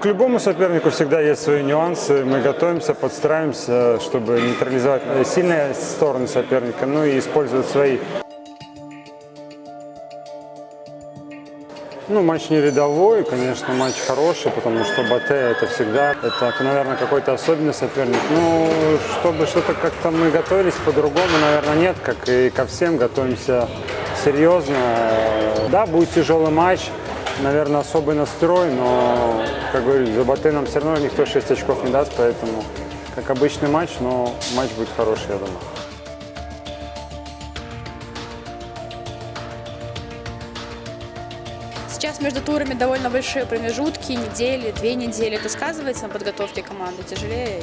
к любому сопернику всегда есть свои нюансы. Мы готовимся, подстраиваемся, чтобы нейтрализовать сильные стороны соперника, ну и использовать свои. Ну, матч не рядовой, конечно, матч хороший, потому что Батэ это всегда, это, наверное, какой-то особенный соперник. Ну, чтобы что-то как-то мы готовились по-другому, наверное, нет, как и ко всем, готовимся серьезно. Да, будет тяжелый матч, наверное, особый настрой, но, как говорю, за Батэ нам все равно никто 6 очков не даст, поэтому, как обычный матч, но матч будет хороший, я думаю. Сейчас между турами довольно большие промежутки, недели, две недели. Это сказывается на подготовке команды? Тяжелее?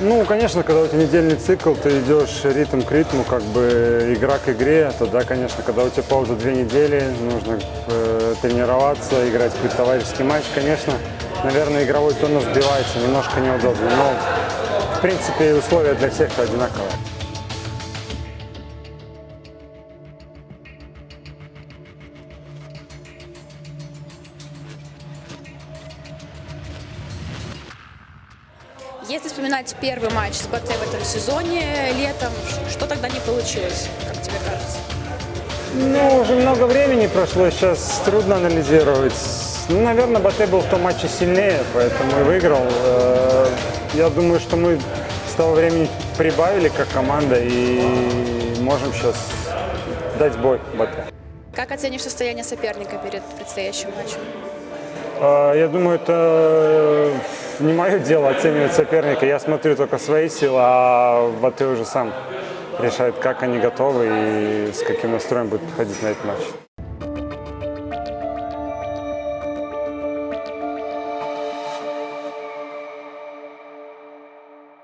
Ну, конечно, когда у тебя недельный цикл, ты идешь ритм к ритму, как бы игра к игре, тогда, конечно, когда у тебя пауза две недели, нужно э, тренироваться, играть какой-то товарищеский матч, конечно, наверное, игровой тонус сбивается, немножко неудобно, но, в принципе, условия для всех одинаковые. Если вспоминать первый матч с БТ в этом сезоне летом, что тогда не получилось, как тебе кажется? Ну, уже много времени прошло, сейчас трудно анализировать. Ну, наверное, Батэ был в том матче сильнее, поэтому и выиграл. Э, Я думаю, что мы с того времени прибавили как команда и можем сейчас дать бой Батэ. Как оценишь состояние соперника перед предстоящим матчем? А, Я думаю, это не мое дело оценивать соперника. Я смотрю только свои силы, а Батэ уже сам решает, как они готовы и с каким настроем будут подходить на этот матч.